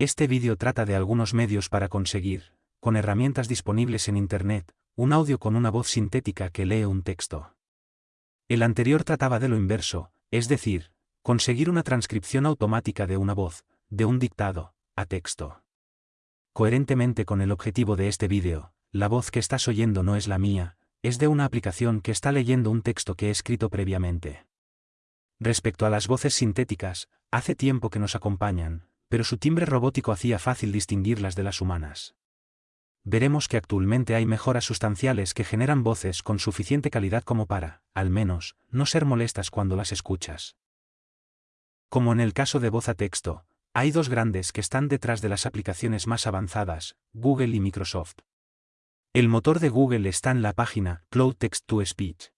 Este vídeo trata de algunos medios para conseguir, con herramientas disponibles en Internet, un audio con una voz sintética que lee un texto. El anterior trataba de lo inverso, es decir, conseguir una transcripción automática de una voz, de un dictado, a texto. Coherentemente con el objetivo de este vídeo, la voz que estás oyendo no es la mía, es de una aplicación que está leyendo un texto que he escrito previamente. Respecto a las voces sintéticas, hace tiempo que nos acompañan, pero su timbre robótico hacía fácil distinguirlas de las humanas. Veremos que actualmente hay mejoras sustanciales que generan voces con suficiente calidad como para, al menos, no ser molestas cuando las escuchas. Como en el caso de voz a texto, hay dos grandes que están detrás de las aplicaciones más avanzadas, Google y Microsoft. El motor de Google está en la página Cloud Text to Speech.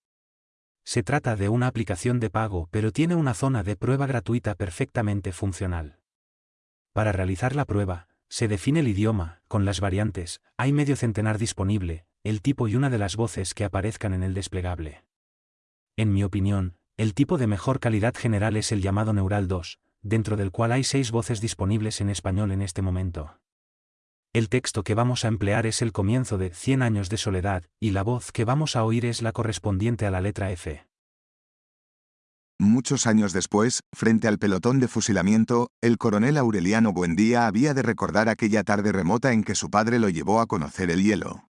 Se trata de una aplicación de pago pero tiene una zona de prueba gratuita perfectamente funcional. Para realizar la prueba, se define el idioma, con las variantes, hay medio centenar disponible, el tipo y una de las voces que aparezcan en el desplegable. En mi opinión, el tipo de mejor calidad general es el llamado Neural 2, dentro del cual hay seis voces disponibles en español en este momento. El texto que vamos a emplear es el comienzo de Cien años de soledad, y la voz que vamos a oír es la correspondiente a la letra F. Muchos años después, frente al pelotón de fusilamiento, el coronel Aureliano Buendía había de recordar aquella tarde remota en que su padre lo llevó a conocer el hielo.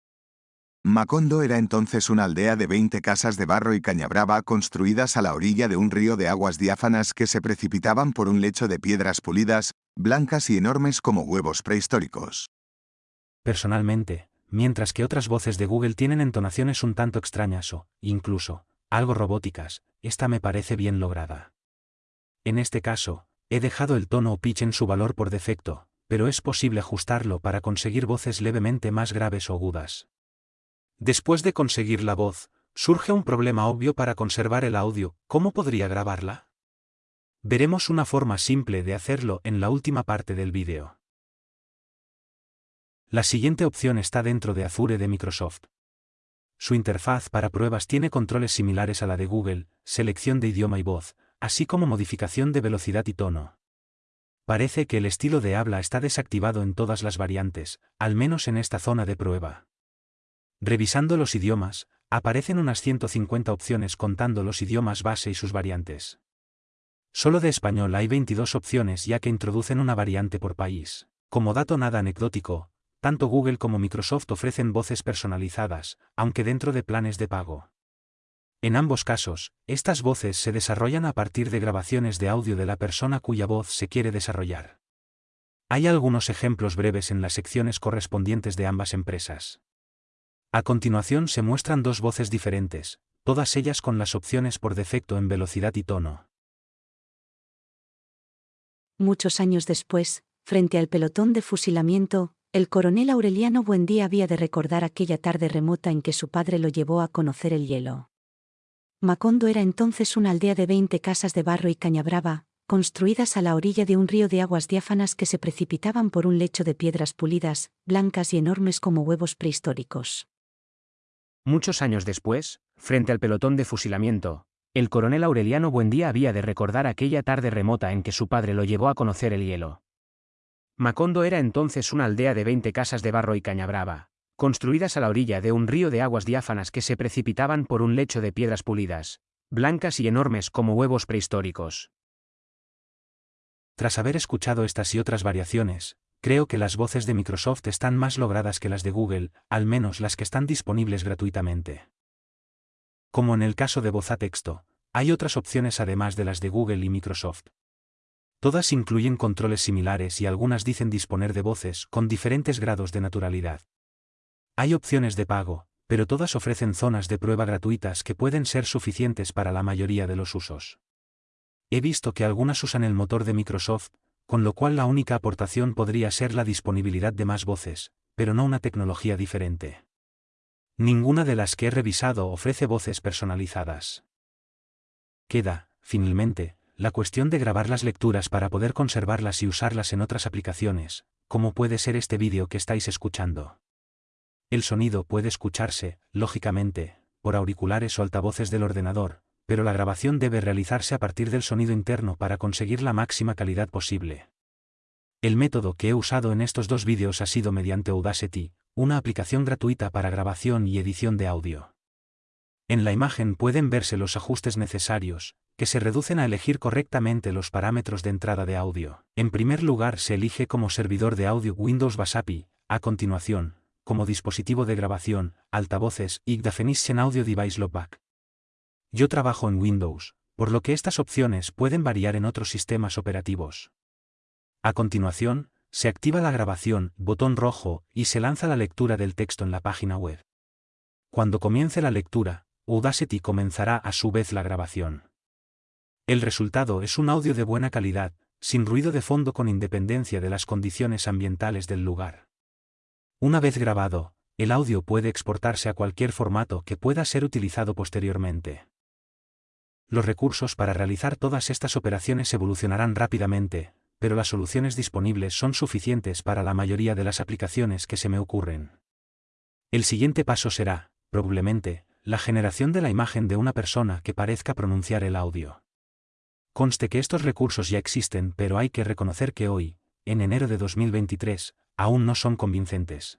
Macondo era entonces una aldea de 20 casas de barro y cañabrava construidas a la orilla de un río de aguas diáfanas que se precipitaban por un lecho de piedras pulidas, blancas y enormes como huevos prehistóricos. Personalmente, mientras que otras voces de Google tienen entonaciones un tanto extrañas o, incluso, algo robóticas, esta me parece bien lograda. En este caso, he dejado el tono o pitch en su valor por defecto, pero es posible ajustarlo para conseguir voces levemente más graves o agudas. Después de conseguir la voz, surge un problema obvio para conservar el audio, ¿cómo podría grabarla? Veremos una forma simple de hacerlo en la última parte del vídeo. La siguiente opción está dentro de Azure de Microsoft. Su interfaz para pruebas tiene controles similares a la de Google, selección de idioma y voz, así como modificación de velocidad y tono. Parece que el estilo de habla está desactivado en todas las variantes, al menos en esta zona de prueba. Revisando los idiomas, aparecen unas 150 opciones contando los idiomas base y sus variantes. Solo de español hay 22 opciones ya que introducen una variante por país. Como dato nada anecdótico, tanto Google como Microsoft ofrecen voces personalizadas, aunque dentro de planes de pago. En ambos casos, estas voces se desarrollan a partir de grabaciones de audio de la persona cuya voz se quiere desarrollar. Hay algunos ejemplos breves en las secciones correspondientes de ambas empresas. A continuación se muestran dos voces diferentes, todas ellas con las opciones por defecto en velocidad y tono. Muchos años después, frente al pelotón de fusilamiento, el coronel Aureliano Buendía había de recordar aquella tarde remota en que su padre lo llevó a conocer el hielo. Macondo era entonces una aldea de 20 casas de barro y cañabrava, construidas a la orilla de un río de aguas diáfanas que se precipitaban por un lecho de piedras pulidas, blancas y enormes como huevos prehistóricos. Muchos años después, frente al pelotón de fusilamiento, el coronel Aureliano Buendía había de recordar aquella tarde remota en que su padre lo llevó a conocer el hielo. Macondo era entonces una aldea de 20 casas de barro y caña brava, construidas a la orilla de un río de aguas diáfanas que se precipitaban por un lecho de piedras pulidas, blancas y enormes como huevos prehistóricos. Tras haber escuchado estas y otras variaciones, creo que las voces de Microsoft están más logradas que las de Google, al menos las que están disponibles gratuitamente. Como en el caso de voz a texto, hay otras opciones además de las de Google y Microsoft. Todas incluyen controles similares y algunas dicen disponer de voces con diferentes grados de naturalidad. Hay opciones de pago, pero todas ofrecen zonas de prueba gratuitas que pueden ser suficientes para la mayoría de los usos. He visto que algunas usan el motor de Microsoft, con lo cual la única aportación podría ser la disponibilidad de más voces, pero no una tecnología diferente. Ninguna de las que he revisado ofrece voces personalizadas. Queda, finalmente, la cuestión de grabar las lecturas para poder conservarlas y usarlas en otras aplicaciones, como puede ser este vídeo que estáis escuchando. El sonido puede escucharse, lógicamente, por auriculares o altavoces del ordenador, pero la grabación debe realizarse a partir del sonido interno para conseguir la máxima calidad posible. El método que he usado en estos dos vídeos ha sido mediante Audacity, una aplicación gratuita para grabación y edición de audio. En la imagen pueden verse los ajustes necesarios, que se reducen a elegir correctamente los parámetros de entrada de audio. En primer lugar se elige como servidor de audio Windows Basapi, a continuación, como dispositivo de grabación, altavoces y Definition Audio Device Loopback. Yo trabajo en Windows, por lo que estas opciones pueden variar en otros sistemas operativos. A continuación, se activa la grabación, botón rojo, y se lanza la lectura del texto en la página web. Cuando comience la lectura, Audacity comenzará a su vez la grabación. El resultado es un audio de buena calidad, sin ruido de fondo con independencia de las condiciones ambientales del lugar. Una vez grabado, el audio puede exportarse a cualquier formato que pueda ser utilizado posteriormente. Los recursos para realizar todas estas operaciones evolucionarán rápidamente, pero las soluciones disponibles son suficientes para la mayoría de las aplicaciones que se me ocurren. El siguiente paso será, probablemente, la generación de la imagen de una persona que parezca pronunciar el audio. Conste que estos recursos ya existen, pero hay que reconocer que hoy, en enero de 2023, aún no son convincentes.